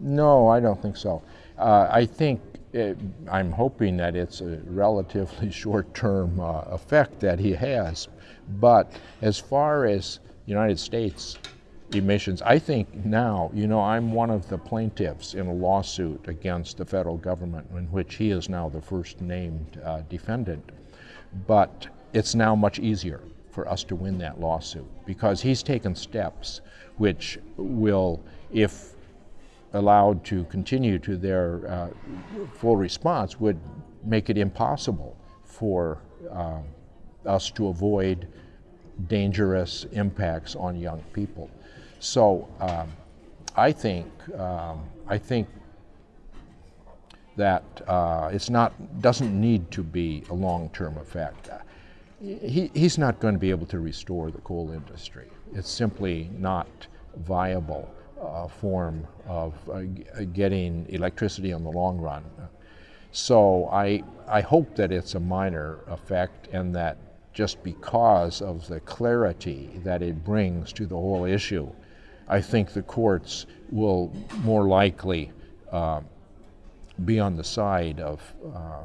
No, I don't think so. Uh, I think it, I'm hoping that it's a relatively short-term uh, effect that he has. But as far as United States emissions, I think now, you know, I'm one of the plaintiffs in a lawsuit against the federal government in which he is now the first named uh, defendant. But it's now much easier for us to win that lawsuit because he's taken steps which will, if allowed to continue to their uh, full response would make it impossible for uh, us to avoid dangerous impacts on young people. So um, I think um, I think that uh, it's not doesn't need to be a long-term effect. He, he's not going to be able to restore the coal industry. It's simply not viable uh, form of uh, getting electricity in the long run. So I, I hope that it's a minor effect and that just because of the clarity that it brings to the whole issue, I think the courts will more likely uh, be on the side of, uh,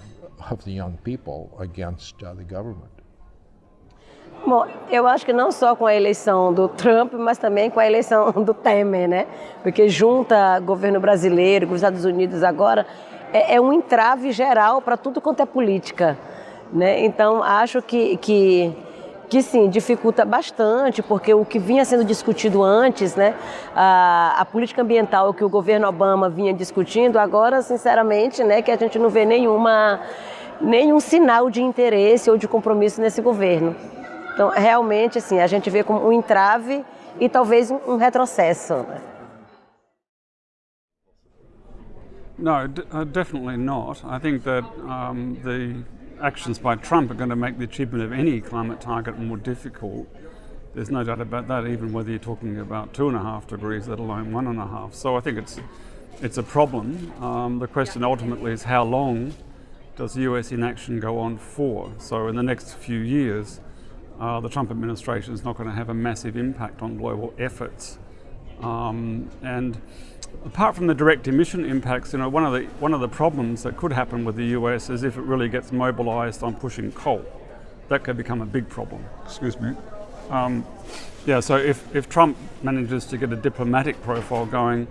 of the young people against uh, the government. Bom, eu acho que não só com a eleição do Trump, mas também com a eleição do Temer, né? Porque junta governo brasileiro com os Estados Unidos agora, é, é um entrave geral para tudo quanto é política. Né? Então, acho que, que, que sim, dificulta bastante, porque o que vinha sendo discutido antes, né? a, a política ambiental que o governo Obama vinha discutindo, agora, sinceramente, né, que a gente não vê nenhuma, nenhum sinal de interesse ou de compromisso nesse governo. Então, realmente, assim, a gente vê como um entrave e talvez um retrocesso. No, uh, definitely not. I think that um, the actions by Trump are going to make the achievement of any climate target more difficult. There's no doubt about that, even whether you're talking about two and a half degrees, let alone one and a half. So I think it's it's a problem. Um, the question ultimately is how long does US inaction go on for? So in the next few years, uh, the Trump administration is not going to have a massive impact on global efforts. Um, and apart from the direct emission impacts, you know, one of the one of the problems that could happen with the US is if it really gets mobilised on pushing coal, that could become a big problem. Excuse me. Um, yeah, so if, if Trump manages to get a diplomatic profile going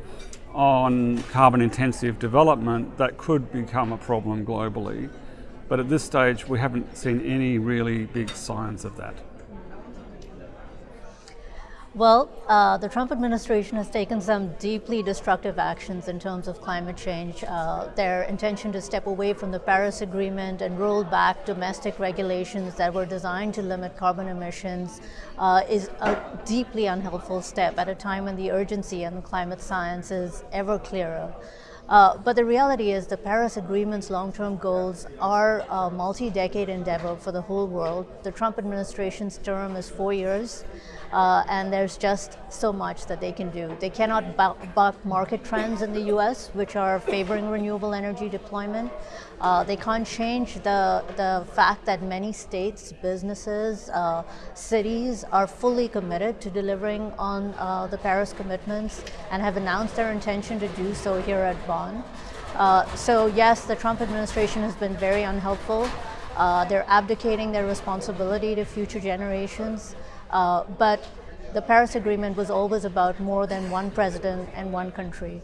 on carbon intensive development, that could become a problem globally. But at this stage, we haven't seen any really big signs of that. Well, uh, the Trump administration has taken some deeply destructive actions in terms of climate change. Uh, their intention to step away from the Paris Agreement and roll back domestic regulations that were designed to limit carbon emissions uh, is a deeply unhelpful step at a time when the urgency in climate science is ever clearer. Uh, but the reality is the Paris Agreement's long-term goals are a multi-decade endeavor for the whole world. The Trump administration's term is four years. Uh, and there's just so much that they can do. They cannot buck market trends in the US, which are favoring renewable energy deployment. Uh, they can't change the, the fact that many states, businesses, uh, cities are fully committed to delivering on uh, the Paris commitments and have announced their intention to do so here at Bonn. Uh, so yes, the Trump administration has been very unhelpful. Uh, they're abdicating their responsibility to future generations. Uh, but the Paris Agreement was always about more than one president and one country.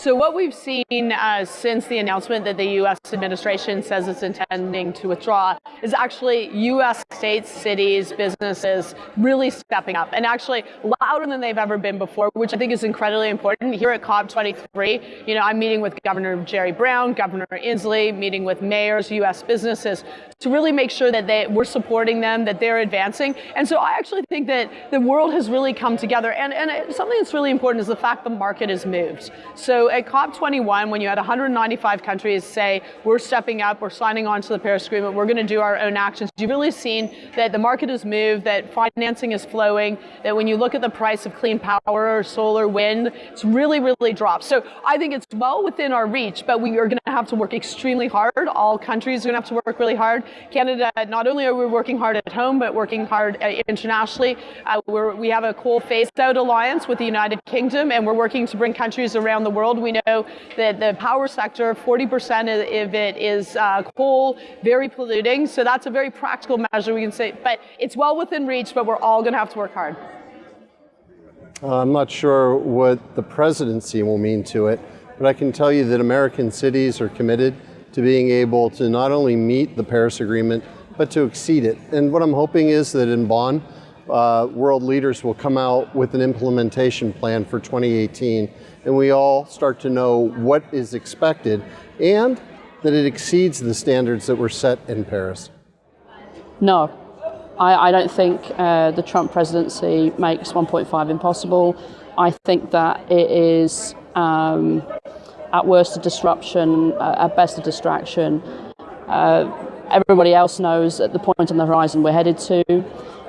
So what we've seen uh, since the announcement that the U.S. administration says it's intending to withdraw is actually U.S. states, cities, businesses really stepping up and actually louder than they've ever been before, which I think is incredibly important. Here at COP23, you know, I'm meeting with Governor Jerry Brown, Governor Inslee, meeting with mayors, U.S. businesses to really make sure that they, we're supporting them, that they're advancing. And so I actually think that the world has really come together. And, and something that's really important is the fact the market has moved. So at COP21, when you had 195 countries say, we're stepping up, we're signing on to the Paris Agreement, we're going to do our own actions, you've really seen that the market has moved, that financing is flowing, that when you look at the price of clean power or solar, wind, it's really, really dropped. So I think it's well within our reach, but we are going to have to work extremely hard. All countries are going to have to work really hard. Canada, not only are we working hard at home, but working hard uh, internationally. Uh, we have a coal phase-out alliance with the United Kingdom, and we're working to bring countries around the world. We know that the power sector, 40% of it is uh, coal, very polluting. So that's a very practical measure we can say, but it's well within reach, but we're all going to have to work hard. Uh, I'm not sure what the presidency will mean to it, but I can tell you that American cities are committed to being able to not only meet the Paris Agreement, but to exceed it. And what I'm hoping is that in Bonn, uh, world leaders will come out with an implementation plan for 2018 and we all start to know what is expected and that it exceeds the standards that were set in Paris. No, I, I don't think uh, the Trump presidency makes 1.5 impossible. I think that it is um, at worst a disruption, uh, at best a distraction. Uh, everybody else knows at the point on the horizon we're headed to.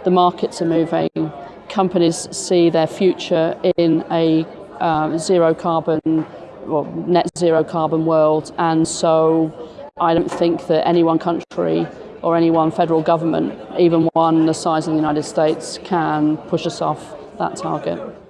The markets are moving. Companies see their future in a um, zero carbon, well, net zero carbon world, and so I don't think that any one country or any one federal government, even one the size of the United States, can push us off that target.